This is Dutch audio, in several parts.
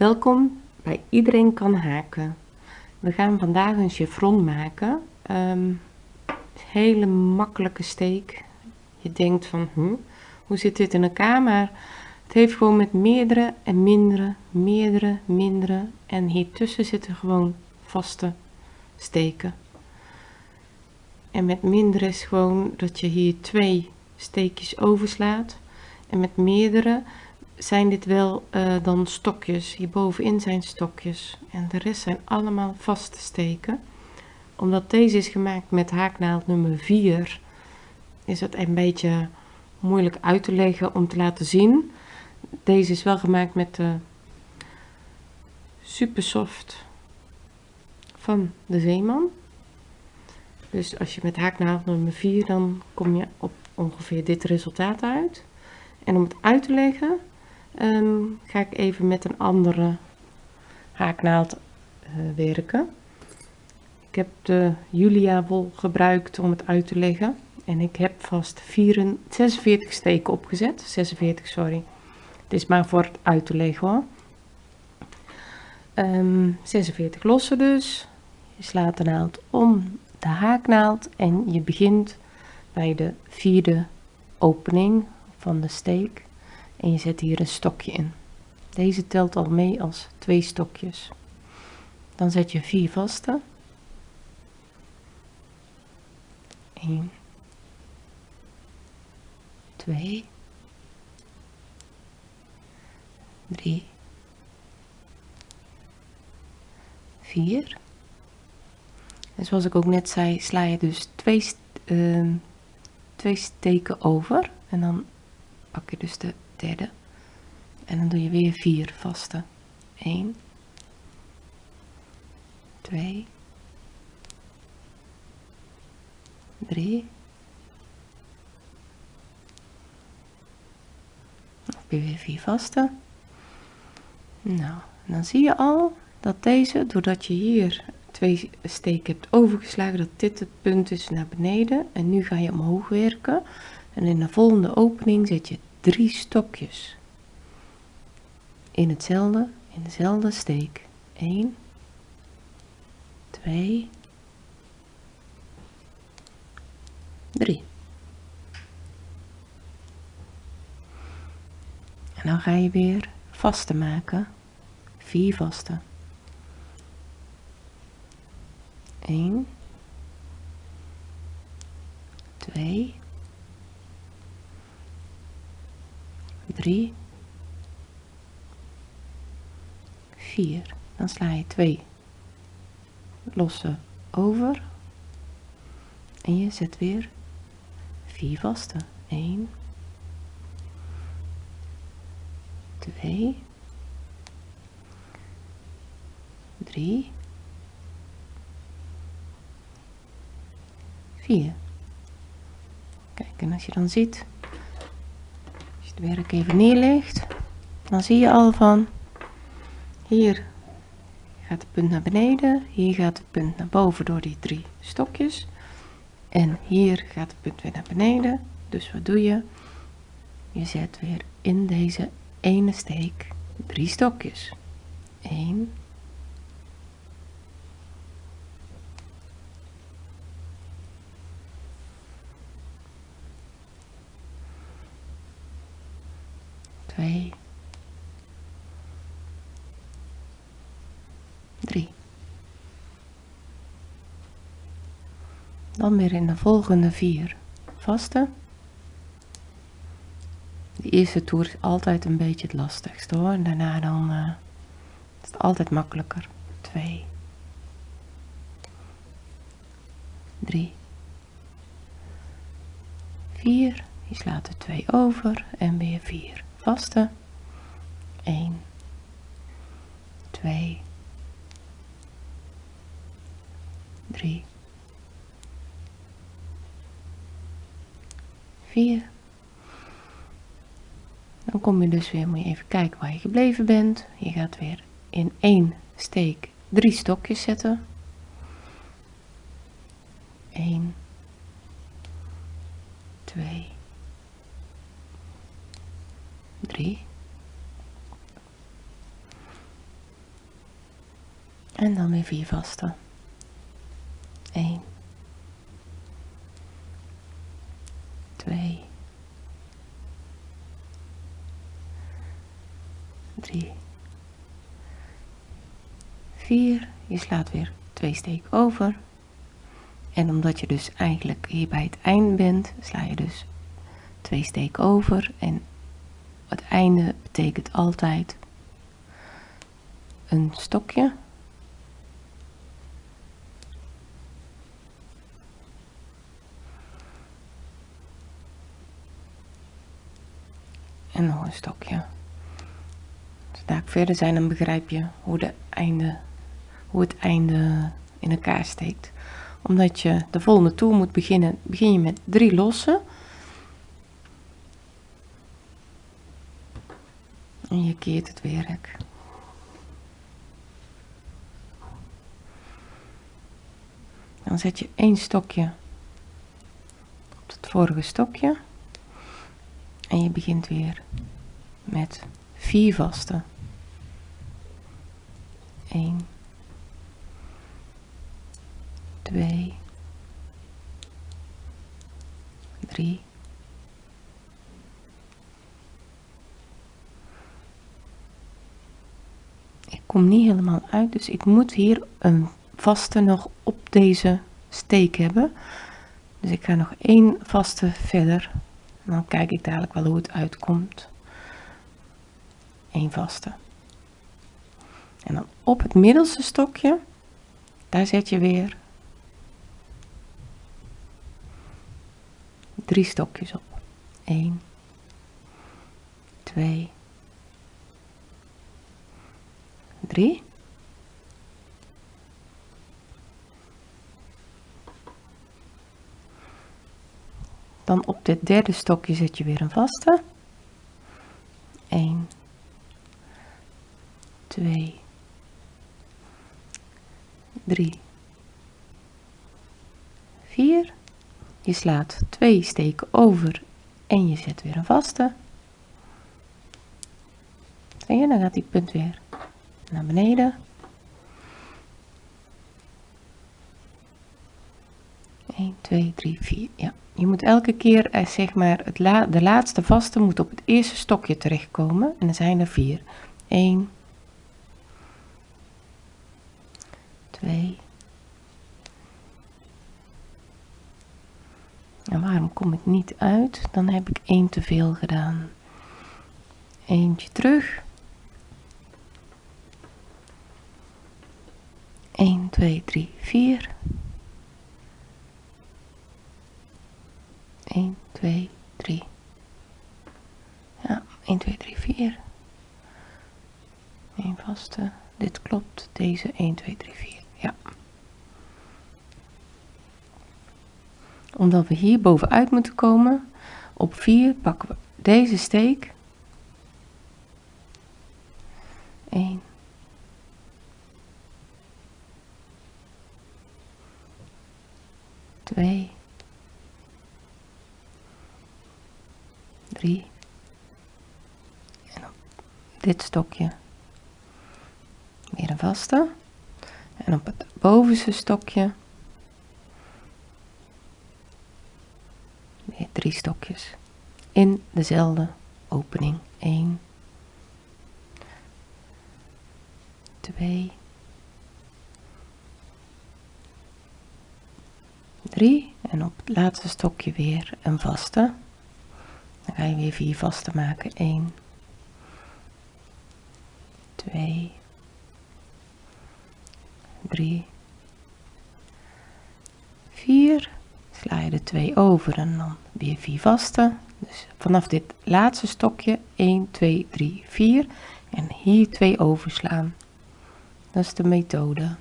Welkom bij Iedereen kan haken. We gaan vandaag een chevron maken. Ehm, hele makkelijke steek. Je denkt van, hm, hoe zit dit in elkaar? Maar het heeft gewoon met meerdere en mindere, meerdere, mindere. En hiertussen zitten gewoon vaste steken. En met minder is gewoon dat je hier twee steekjes overslaat. En met meerdere zijn dit wel uh, dan stokjes. Hierbovenin zijn stokjes. En de rest zijn allemaal vaste steken. Omdat deze is gemaakt met haaknaald nummer 4, is het een beetje moeilijk uit te leggen om te laten zien. Deze is wel gemaakt met de super soft van de Zeeman. Dus als je met haaknaald nummer 4, dan kom je op ongeveer dit resultaat uit. En om het uit te leggen, um, ga ik even met een andere haaknaald uh, werken. Ik heb de Julia wol gebruikt om het uit te leggen. En ik heb vast 44, 46 steken opgezet. 46, sorry. Het is maar voor het uit te leggen hoor. Um, ehm, 46 lossen dus. Je slaat de naald om de haaknaald en je begint bij de vierde opening van de steek en je zet hier een stokje in. Deze telt al mee als twee stokjes. Dan zet je vier vaste. 1 2 3 4 en zoals ik ook net zei sla je dus twee, uh, twee steken over en dan pak je dus de derde. En dan doe je weer vier vaste. 1 2 3 heb je weer vier vaste. Nou dan zie je al dat deze doordat je hier twee steken hebt overgeslagen dat dit het punt is naar beneden. En nu ga je omhoog werken. En in de volgende opening zet je drie stokjes. In hetzelfde in dezelfde steek. 1 2 3 en dan ga je weer vaste maken. 4 vaste. 1 2 3 4 dan sla je 2 losse over. En je zet weer 4 vaste. 1 2 3 4 kijk en als je dan ziet werk even neerlegt dan zie je al van hier gaat het punt naar beneden hier gaat het punt naar boven door die drie stokjes en hier gaat het punt weer naar beneden. Dus wat doe je? Je zet weer in deze ene steek drie stokjes. 1 2, 3. Dan weer in de volgende vier vaste. De eerste toer is altijd een beetje het lastigste hoor. En daarna dan uh, is het altijd makkelijker. 2, 3, 4. Je slaat er 2 over en weer 4 vaste. 1 2 3 4 dan kom je dus weer, moet je even kijken waar je gebleven bent. Je gaat weer in één steek drie stokjes zetten. 1 2 3 En dan weer vier vaste. 1, 2, 3, 4. Je slaat weer twee steek over. En omdat je dus eigenlijk hier bij het eind bent, sla je dus twee steek over. En het einde betekent altijd een stokje en nog een stokje. Zodra ik verder zijn, dan begrijp je hoe, de einde, hoe het einde in elkaar steekt. Omdat je de volgende toer moet beginnen, begin je met drie lossen. En je keert het werk. Dan zet je één stokje op het vorige stokje. En je begint weer met vier vaste. 1, 2, 3, Ik kom niet helemaal uit, dus ik moet hier een vaste nog op deze steek hebben. Dus ik ga nog één vaste verder dan kijk ik dadelijk wel hoe het uitkomt. Eén vaste. En dan op het middelste stokje, daar zet je weer drie stokjes op. 1, 2, 3. Dan op dit derde stokje zet je weer een vaste. 1, 2, 3, 4. Je slaat twee steken over en je zet weer een vaste. Je, dan gaat die punt weer naar beneden. 1, 2, 3, 4. Ja, je moet elke keer, eh, zeg maar, het de laatste vaste moet op het eerste stokje terechtkomen. En er zijn er vier. 1, 2. En waarom kom ik niet uit? Dan heb ik één te veel gedaan. Eentje terug. 1, 2, 3, 4. 1, 2, 3. Ja, 1, 2, 3, 4. Eén vaste. Dit klopt. Deze 1, 2, 3, 4. Ja. Omdat we hier bovenuit moeten komen, op 4 pakken we deze steek. 1, 2, 3 en op dit stokje weer een vaste. En op het bovenste stokje weer drie stokjes. In dezelfde opening. 1 2 3 en op het laatste stokje weer een vaste dan ga je weer vier vaste maken. 1, 2, 3, 4. Sla je de twee over en dan weer vier vaste. Dus vanaf dit laatste stokje 1, 2, 3, 4 en hier twee overslaan. Dat is de methode.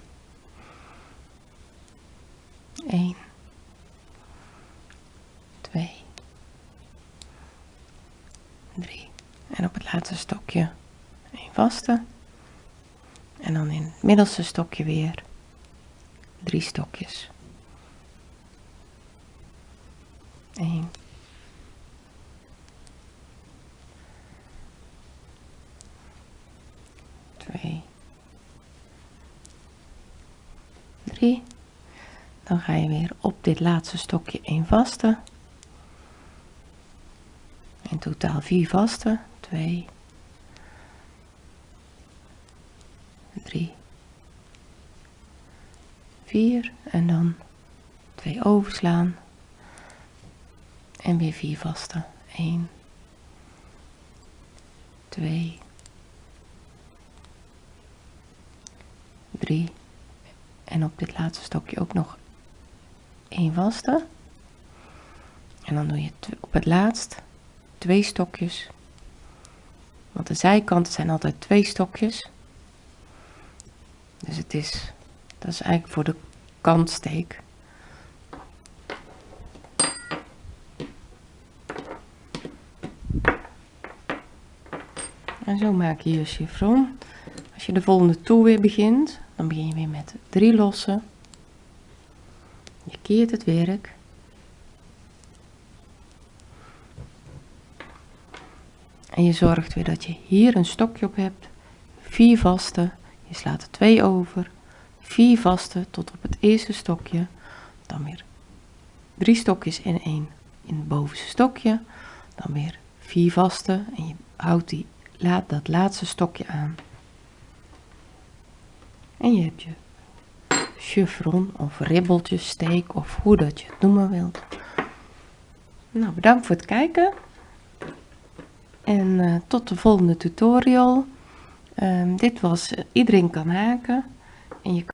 1, 2, 3 en op het laatste stokje een vaste. En dan in het middelste stokje weer drie stokjes. 1 2 3 dan ga je weer op dit laatste stokje 1 vaste in totaal 4 vaste 2 3 4 en dan 2 overslaan. En weer 4 vaste 1 2 3 en op dit laatste stokje ook nog 1 vaste. En dan doe je op het laatst twee stokjes. Want de zijkanten zijn altijd twee stokjes. Dus het is dat is eigenlijk voor de kantsteek. En zo maak je je chiffon als je de volgende toer weer begint dan begin je weer met drie lossen. Je keert het werk en je zorgt weer dat je hier een stokje op hebt. Vier vaste je slaat er twee over. Vier vaste tot op het eerste stokje. Dan weer drie stokjes en één in het bovenste stokje. Dan weer vier vaste en je houdt die laat dat laatste stokje aan. En je hebt je chiffon of ribbeltjes steek of hoe dat je het noemen wilt. Nou bedankt voor het kijken en uh, tot de volgende tutorial. Um, dit was uh, iedereen kan haken. En je